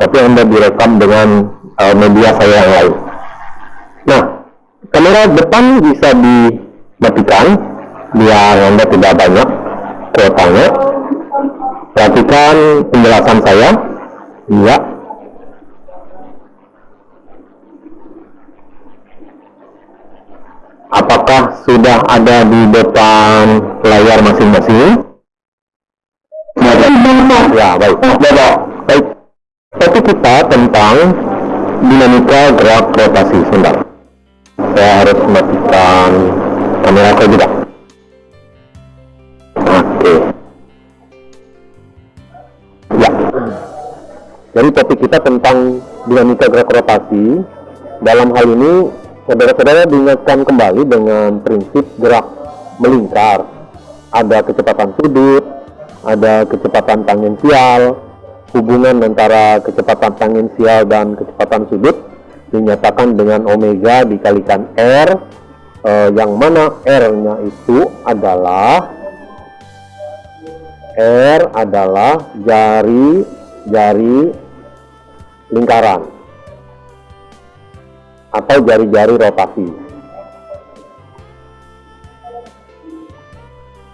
tapi Anda direkam dengan uh, media saya yang lain. Nah, kamera depan bisa dimatikan biar Anda tidak banyak kuotanya. Perhatikan penjelasan saya. Iya. Apakah sudah ada di depan layar masing-masing? Ya, baik. Baik. Topik kita tentang dinamika gerak rotasi. Sebentar. Saya harus matikan kamera saya juga. Oke. Ya. Jadi topik kita tentang dinamika gerak rotasi. Dalam hal ini, saudara-saudara diingatkan kembali dengan prinsip gerak melingkar. Ada kecepatan sudut, ada kecepatan tangensial, hubungan antara kecepatan tangensial dan kecepatan sudut dinyatakan dengan omega dikalikan R eh, yang mana R-nya itu adalah R adalah jari jari lingkaran atau jari-jari rotasi.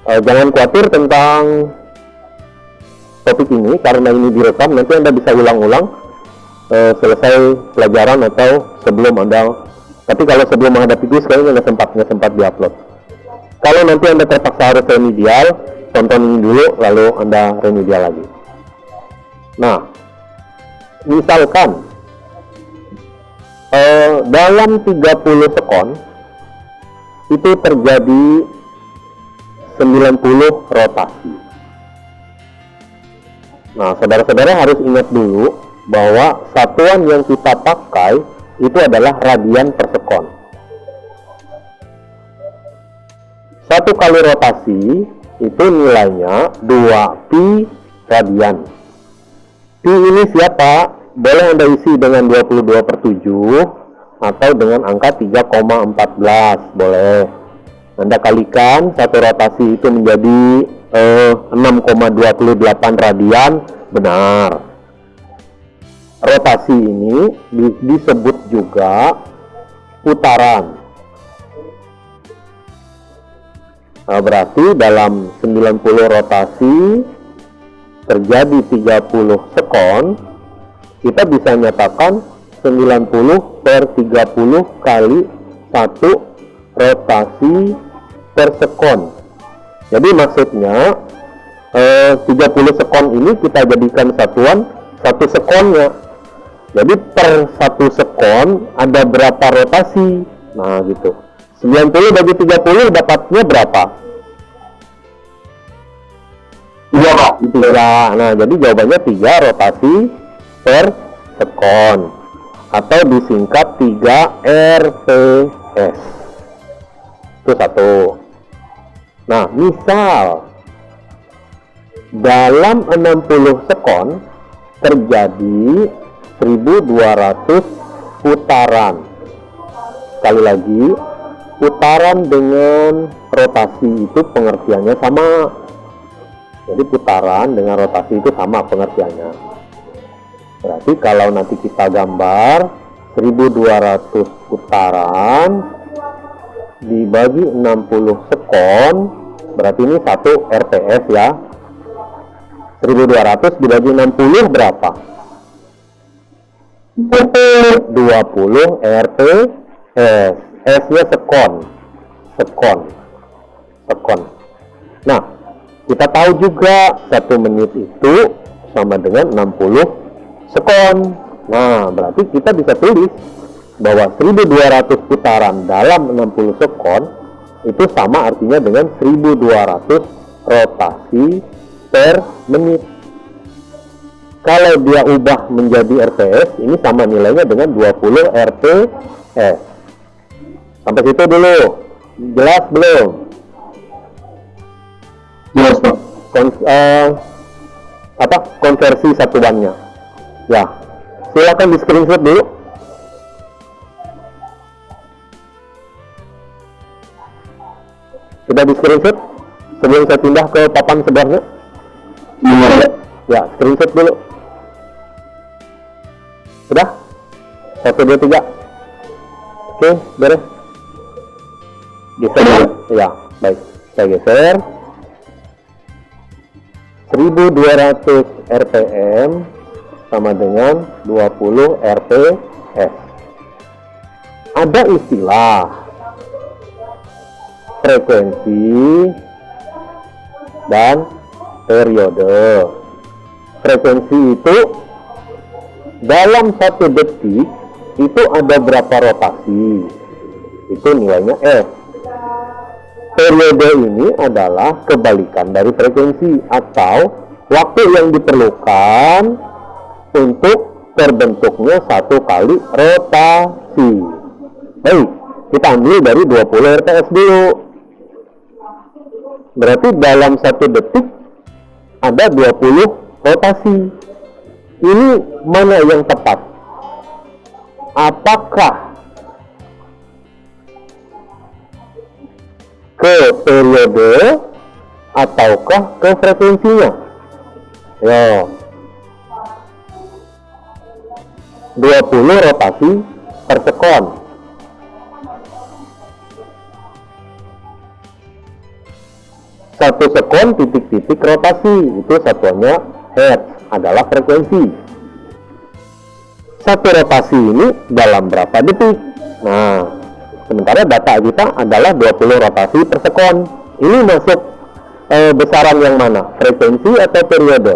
Eh, jangan khawatir tentang topik ini karena ini direkam nanti anda bisa ulang-ulang uh, selesai pelajaran atau sebelum anda. Tapi kalau sebelum menghadapi kuis kayaknya nggak sempat nggak sempat diupload. Kalau nanti anda terpaksa harus remedial tonton ini dulu lalu anda remedial lagi. Nah misalkan uh, dalam 30 sekon itu terjadi 90 rotasi Nah, saudara-saudara harus ingat dulu bahwa satuan yang kita pakai itu adalah radian per sekon. Satu kali rotasi itu nilainya 2 pi radian. Pi ini siapa? Boleh Anda isi dengan 22 per 7 atau dengan angka 3,14 boleh. Anda kalikan satu rotasi itu menjadi eh, 6,28 radian benar. Rotasi ini disebut juga putaran. Nah, berarti dalam 90 rotasi terjadi 30 sekon kita bisa nyatakan 90 per 30 kali satu rotasi per sekon jadi maksudnya eh, 30 sekon ini kita jadikan satuan satu sekonnya. Jadi per satu sekon ada berapa rotasi? Nah gitu. 90 bagi 30 dapatnya berapa? Tiga pak. Tiga. Nah jadi jawabannya tiga rotasi per sekon atau disingkat 3 RPS. Itu satu. Nah, misal dalam 60 sekon terjadi 1200 putaran. Sekali lagi, putaran dengan rotasi itu pengertiannya sama. Jadi putaran dengan rotasi itu sama pengertiannya. Berarti kalau nanti kita gambar 1200 putaran dibagi 60 sekon berarti ini satu RPS ya. 1200 dibagi 60 berapa? 20 RPS S. Nya sekon. Sekon. Sekon. Nah kita tahu juga satu menit itu sama dengan 60 sekon. Nah berarti kita bisa tulis bahwa 1200 putaran dalam 60 sekon itu sama artinya dengan 1200 rotasi per menit. Kalau dia ubah menjadi RPS, ini sama nilainya dengan 20 RPS. Sampai situ dulu. Jelas belum? Jelas, Pak. Kon uh, apa konversi satuannya? Ya, silakan di screenshot dulu. Sudah di screenshot sebelum saya pindah ke papan sebelahnya? Iya. Ya, screenshot dulu. Sudah? Satu, dua, tiga. Oke, beres. Geser ya? Ya, baik. Saya geser. 1200 RPM sama dengan 20 RPS. Ada istilah frekuensi dan periode. Frekuensi itu dalam satu detik itu ada berapa rotasi. Itu nilainya F. Periode ini adalah kebalikan dari frekuensi atau waktu yang diperlukan untuk terbentuknya satu kali rotasi. Baik, kita ambil dari 20 RPS dulu. Berarti dalam satu detik ada 20 rotasi. Ini mana yang tepat? Apakah ke periode ataukah ke frekuensinya? Yo. 20 rotasi per sekon. Satu sekon titik-titik rotasi itu satuannya hertz adalah frekuensi. Satu rotasi ini dalam berapa detik? Nah, sementara data kita adalah 20 rotasi per sekon. Ini masuk e, besaran yang mana? Frekuensi atau periode?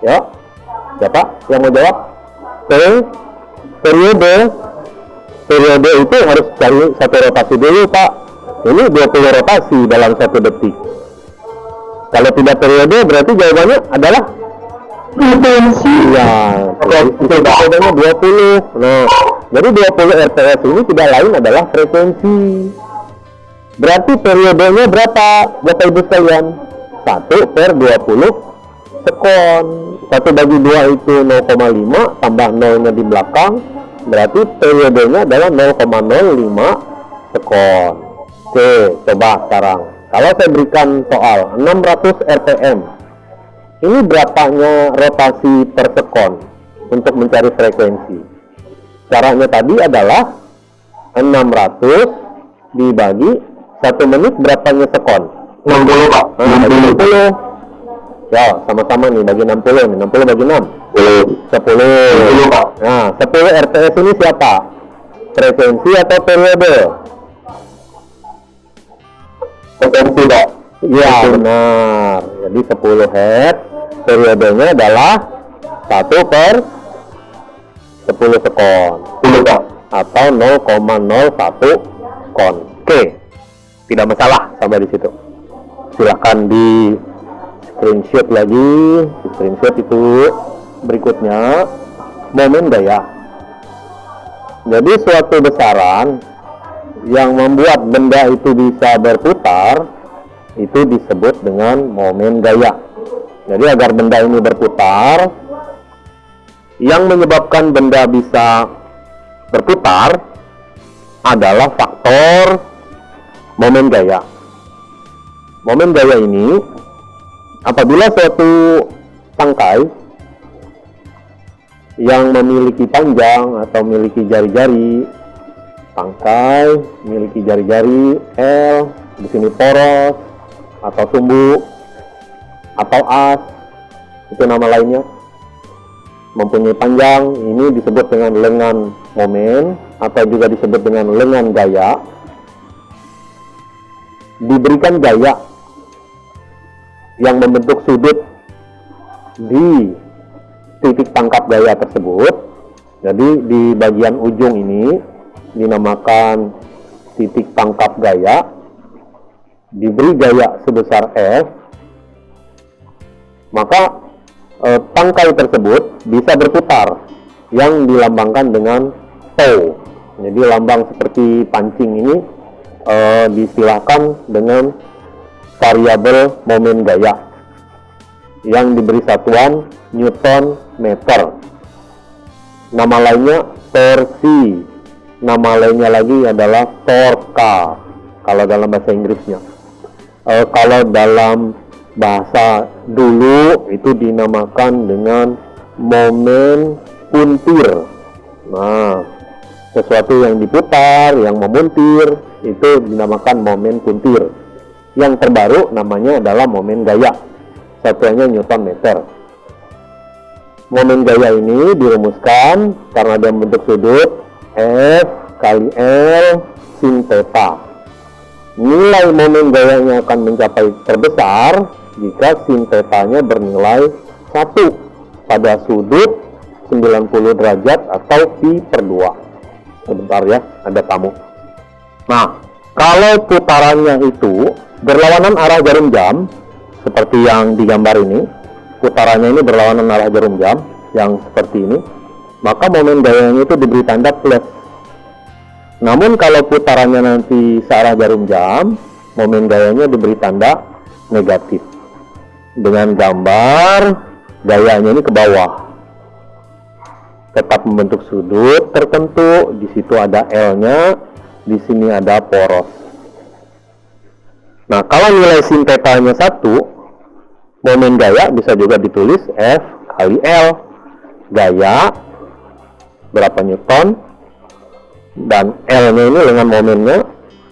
Ya, siapa yang mau jawab? Oke, periode. Periode itu harus cari satu rotasi dulu, Pak. Ini 20 rotasi dalam satu detik. Kalau tidak periode berarti jawabannya adalah frekuensi. Iya, itu periodenya 20. Nah, jadi 20 RPS ini tidak lain adalah frekuensi. Berarti periodenya berapa, Bapak Ibu sekalian? 1 per 20 sekon. 1 bagi 2 itu 0,5 tambah 0 nya di belakang. Berarti periodenya adalah 0,05 sekon. Oke, coba sekarang. Kalau saya berikan soal 600 RPM, ini berapanya rotasi per sekon untuk mencari frekuensi? Caranya tadi adalah 600 dibagi 1 menit berapanya sekon? 60 Pak. Nah, bagi 60. Ya, sama-sama nih bagi 60 nih. 60 bagi 6. 10. 10 Pak. Nah, 10 RPS ini siapa? Frekuensi atau periode? Frekuensi Pak. Iya, benar. Jadi 10 Hz periodenya adalah 1 per 10 sekon 10 Pak. atau 0,01 kon. Oke. Tidak masalah sampai di situ. Silahkan di screenshot lagi, screenshot itu berikutnya momen daya. Jadi suatu besaran yang membuat benda itu bisa berputar itu disebut dengan momen gaya. Jadi agar benda ini berputar, yang menyebabkan benda bisa berputar adalah faktor momen gaya. Momen gaya ini apabila suatu tangkai yang memiliki panjang atau memiliki jari-jari, tangkai memiliki jari-jari L, di sini poros atau sumbu atau as itu nama lainnya mempunyai panjang ini disebut dengan lengan momen atau juga disebut dengan lengan gaya. Diberikan gaya yang membentuk sudut di titik tangkap gaya tersebut. Jadi di bagian ujung ini dinamakan titik tangkap gaya. Diberi gaya sebesar F. Maka eh, tangkai tersebut bisa berputar yang dilambangkan dengan toe. Jadi lambang seperti pancing ini eh, distilahkan dengan variabel momen gaya yang diberi satuan Newton meter. Nama lainnya torsi. Nama lainnya lagi adalah torka kalau dalam bahasa Inggrisnya. Eh, kalau dalam bahasa dulu itu dinamakan dengan momen puntir. Nah, sesuatu yang diputar, yang memuntir, itu dinamakan momen puntir. Yang terbaru namanya adalah momen gaya. Satuannya Newton meter. Momen gaya ini dirumuskan karena dia membentuk sudut F kali L sin theta. Nilai momen gayanya akan mencapai terbesar jika sin theta-nya bernilai 1 pada sudut 90 derajat atau pi per 2. Sebentar ya, ada tamu. Nah, kalau putarannya itu berlawanan arah jarum jam, seperti yang digambar ini, putarannya ini berlawanan arah jarum jam, yang seperti ini, maka momen gayanya itu diberi tanda plus. Namun kalau putarannya nanti searah jarum jam, momen gayanya diberi tanda negatif. Dengan gambar gayanya ini ke bawah. Tetap membentuk sudut tertentu, di situ ada L-nya, di sini ada poros. Kalau nilai sin theta-nya 1, momen gaya bisa juga ditulis F kali L. Gaya berapa newton dan L-nya ini dengan momennya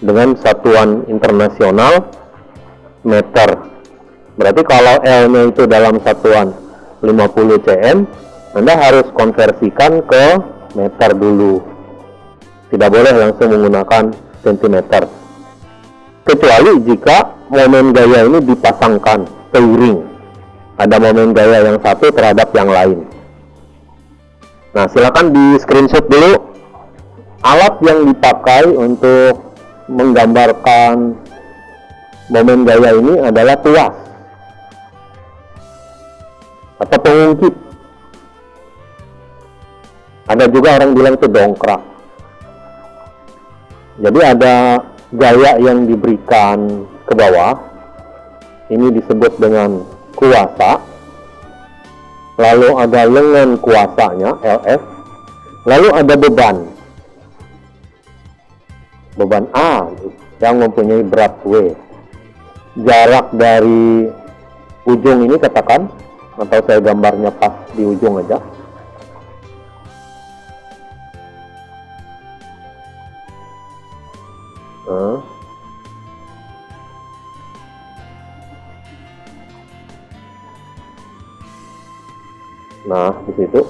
dengan satuan internasional meter. Berarti kalau L-nya itu dalam satuan 50 cm, Anda harus konversikan ke meter dulu tidak boleh langsung menggunakan sentimeter kecuali jika momen gaya ini dipasangkan seiring ada momen gaya yang satu terhadap yang lain. Nah silakan di screenshot dulu alat yang dipakai untuk menggambarkan momen gaya ini adalah tuas atau pengungkit. Ada juga orang bilang itu dongkrak. Jadi ada gaya yang diberikan ke bawah. Ini disebut dengan kuasa. Lalu ada lengan kuasanya, LF. Lalu ada beban. Beban A yang mempunyai berat W. Jarak dari ujung ini katakan, atau saya gambarnya pas di ujung aja Nah, di situ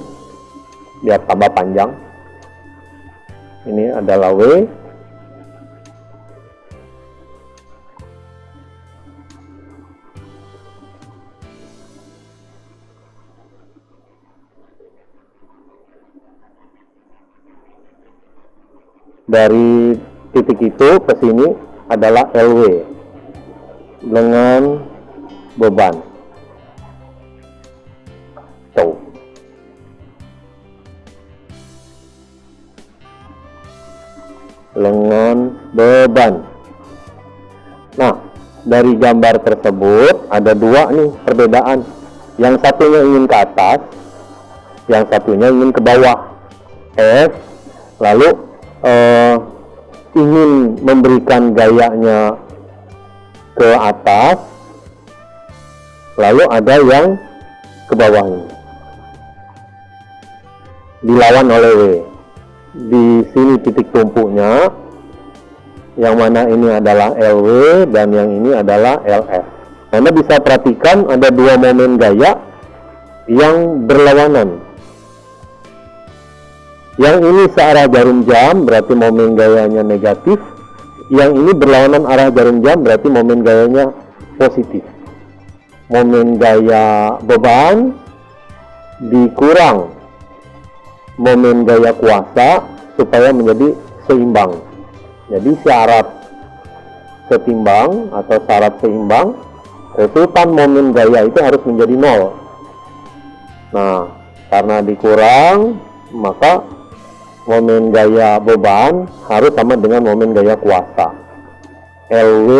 biar tambah panjang. Ini adalah W. Dari titik itu ke sini adalah LW dengan beban beban nah dari gambar tersebut ada dua nih perbedaan. Yang satunya ingin ke atas yang satunya ingin ke bawah. F lalu eh, ingin memberikan gayanya ke atas lalu ada yang ke bawah ini. Dilawan oleh W. Di sini titik tumpuknya yang mana ini adalah LW dan yang ini adalah LF Anda bisa perhatikan ada dua momen gaya yang berlawanan yang ini searah jarum jam berarti momen gayanya negatif. Yang ini berlawanan arah jarum jam berarti momen gayanya positif. Momen gaya beban dikurang momen gaya kuasa supaya menjadi seimbang. Jadi syarat setimbang atau syarat seimbang resultan momen gaya itu harus menjadi nol. Nah, karena dikurang maka momen gaya beban harus sama dengan momen gaya kuasa LW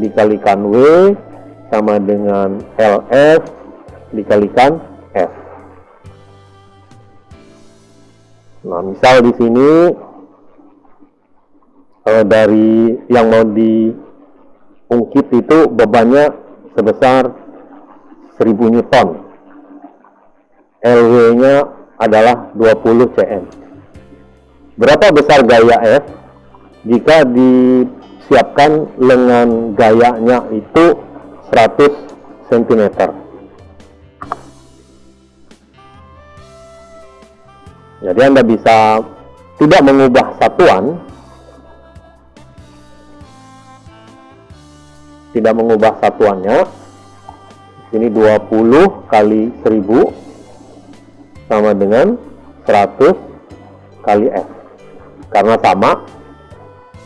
dikalikan W sama dengan LF dikalikan F nah misal di sini eh, dari yang mau diungkit itu bebannya sebesar 1000 Newton. LW-nya adalah 20 cm. Berapa besar gaya F jika disiapkan lengan gayanya itu 100 cm? Jadi Anda bisa tidak mengubah satuan, tidak mengubah satuannya. Ini 20 kali 1000 sama dengan 100 kali F. Karena sama,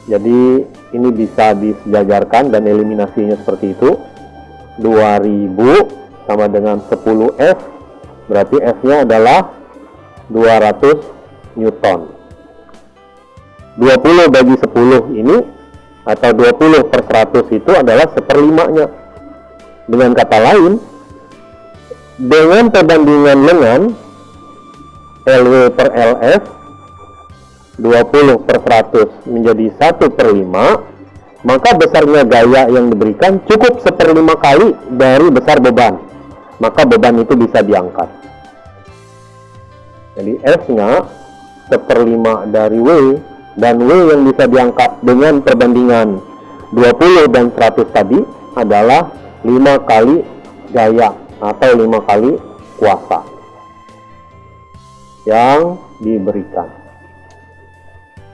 jadi ini bisa disejajarkan dan eliminasinya seperti itu. 2000 sama dengan 10F, berarti F-nya adalah 200 Newton. 20 bagi 10 ini atau 20 per 100 itu adalah seperlimanya. Dengan kata lain, dengan perbandingan lengan LW per LF 20 per 100 menjadi 1 per 5 maka besarnya gaya yang diberikan cukup seperlima kali dari besar beban maka beban itu bisa diangkat jadi F nya seperlima dari W dan W yang bisa diangkat dengan perbandingan 20 dan 100 tadi adalah 5 kali gaya atau 5 kali kuasa yang diberikan.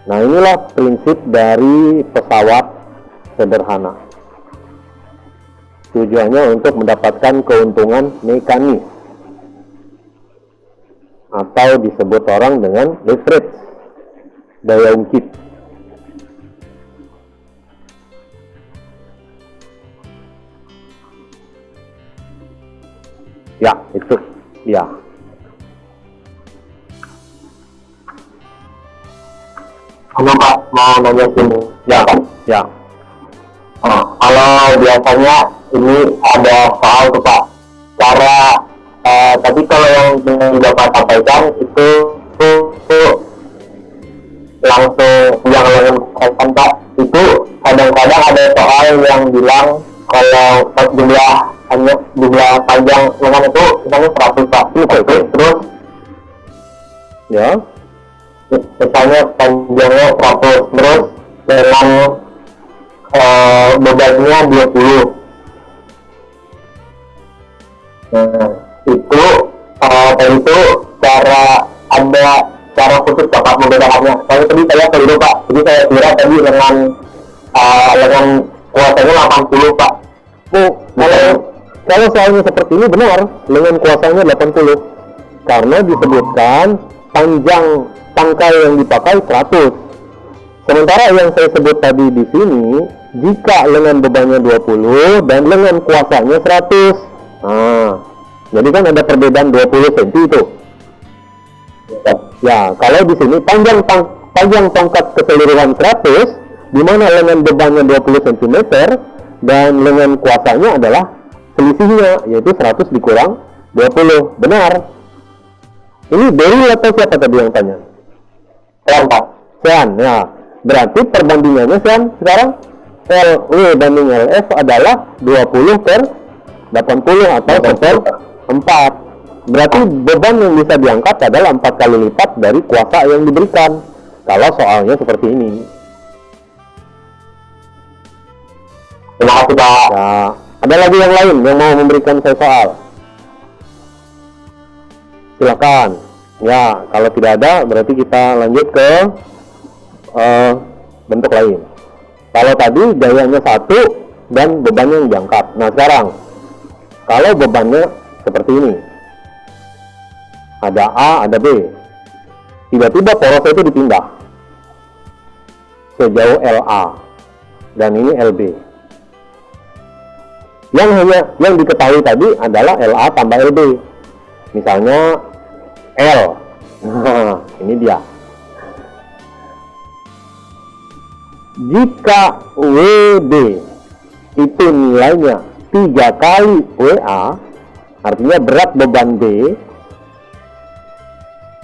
Nah inilah prinsip dari pesawat sederhana. Tujuannya untuk mendapatkan keuntungan mekanis. Atau disebut orang dengan leverage daya ungkit. Ya itu. Ya. Halo Pak, mau nanya sini. ya ya. Nah, kalau biasanya ini ada soal tuh Pak, cara eh, tapi kalau yang Bapak sampaikan itu, itu langsung yang lain kan Pak, itu kadang-kadang ada soal yang bilang kalau jumlah hanya jumlah panjang lengan itu misalnya 100 Pak, Oke, oke. terus ya misalnya panjangnya 100 terus dengan eh, bebannya 20 nah itu tadi itu cara ada cara khusus bapak membedakannya soalnya tadi saya keliru pak jadi saya kira tadi dengan eh, dengan kuasanya 80 pak Oh, kalau kalau soalnya seperti ini benar, lengan kuasanya 80. Karena disebutkan panjang tangkai yang dipakai 100. Sementara yang saya sebut tadi di sini, jika lengan bebannya 20 dan lengan kuasanya 100. Nah, jadi kan ada perbedaan 20 cm itu. Ya, kalau di sini panjang tang panjang tongkat keseluruhan 100, di mana lengan bebannya 20 cm dan lengan kuasanya adalah selisihnya yaitu 100 dikurang 20. Benar. Ini Dewi atau siapa tadi yang tanya? Sekarang pak Sean, ya. Berarti perbandingannya Sean sekarang LW banding LF adalah 20 per 80 atau 1 per 4. Berarti beban yang bisa diangkat adalah 4 kali lipat dari kuasa yang diberikan. Kalau soalnya seperti ini. terima kasih pak Ya, ada lagi yang lain yang mau memberikan saya soal? Silakan. Ya, kalau tidak ada berarti kita lanjut ke eh, bentuk lain. Kalau tadi gayanya satu dan bebannya yang diangkat. Nah sekarang, kalau bebannya seperti ini, ada A, ada B. Tiba-tiba porosnya itu dipindah sejauh LA dan ini LB. Yang hanya yang diketahui tadi adalah LA tambah LB. Misalnya L. Nah, ini dia. Jika WB itu nilainya tiga kali WA, artinya berat beban B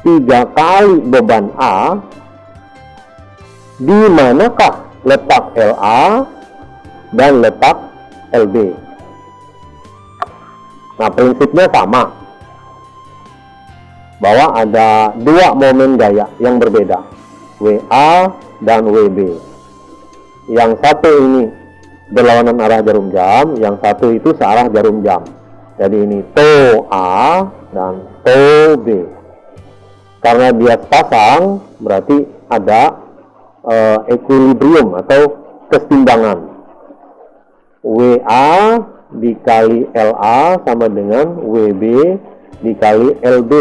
tiga kali beban A, di manakah letak LA dan letak LB? Nah, prinsipnya sama. Bahwa ada dua momen gaya yang berbeda. WA dan WB. Yang satu ini berlawanan arah jarum jam, yang satu itu searah jarum jam. Jadi ini to A dan to B. Karena dia pasang, berarti ada uh, equilibrium atau keseimbangan. WA dikali LA sama dengan WB dikali LB.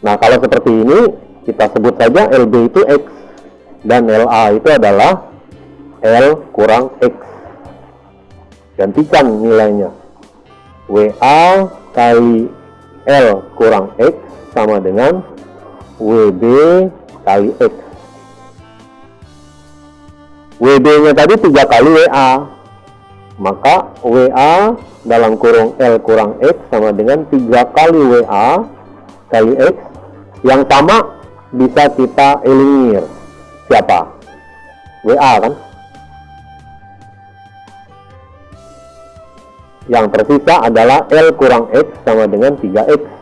Nah, kalau seperti ini, kita sebut saja LB itu X dan LA itu adalah L kurang X. Gantikan nilainya. WA kali L kurang X sama dengan WB kali X. WB-nya tadi tiga kali WA. Maka WA dalam kurung L kurang X sama dengan tiga kali WA kali X. Yang sama bisa kita eliminir. Siapa? WA kan? Yang tersisa adalah L kurang X sama dengan 3X.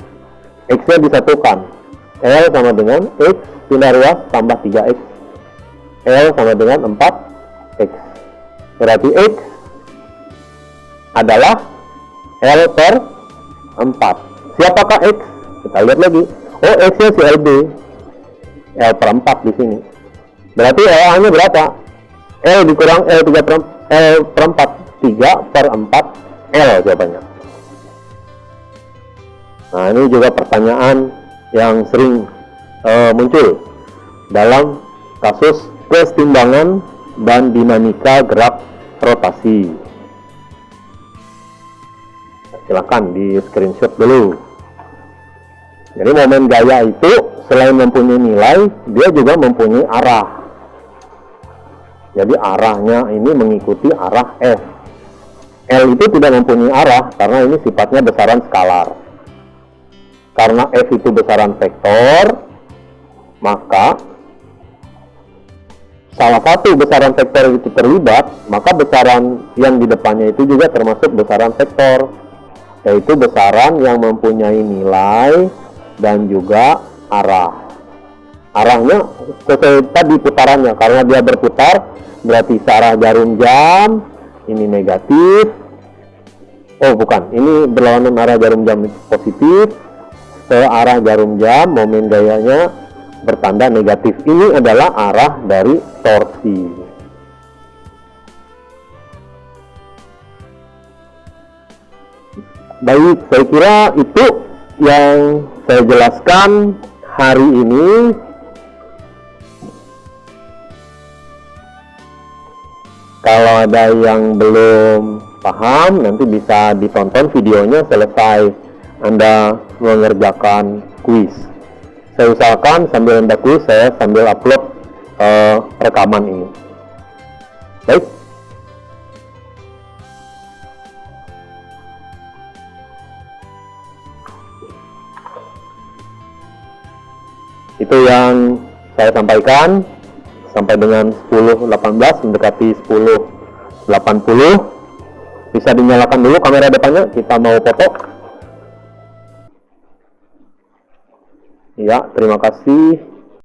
X-nya disatukan. L sama dengan X pindah ruas tambah 3X. L sama dengan 4X. Berarti X adalah L per 4. Siapakah X? Kita lihat lagi. Oh, X-nya si LB. L per 4 di sini. Berarti LA-nya berapa? L dikurang L 3 per, L per 4. 3 per 4 L jawabannya. Nah, ini juga pertanyaan yang sering uh, muncul dalam kasus kesetimbangan dan dinamika gerak rotasi. Silakan di screenshot dulu. Jadi momen gaya itu selain mempunyai nilai, dia juga mempunyai arah. Jadi arahnya ini mengikuti arah F. L itu tidak mempunyai arah karena ini sifatnya besaran skalar. Karena F itu besaran vektor, maka salah satu besaran vektor itu terlibat, maka besaran yang di depannya itu juga termasuk besaran vektor, yaitu besaran yang mempunyai nilai dan juga arah. Arahnya sesuai tadi putarannya, karena dia berputar, berarti searah jarum jam, ini negatif oh bukan ini berlawanan arah jarum jam positif ke arah jarum jam momen gayanya bertanda negatif. Ini adalah arah dari torsi baik saya kira itu yang saya jelaskan hari ini. Kalau ada yang belum paham, nanti bisa ditonton videonya selesai. Anda mengerjakan kuis. Saya usahakan sambil Anda kuis, saya sambil upload uh, rekaman ini. Baik. Itu yang saya sampaikan sampai dengan 10.18 mendekati 10.80 bisa dinyalakan dulu kamera depannya kita mau foto ya terima kasih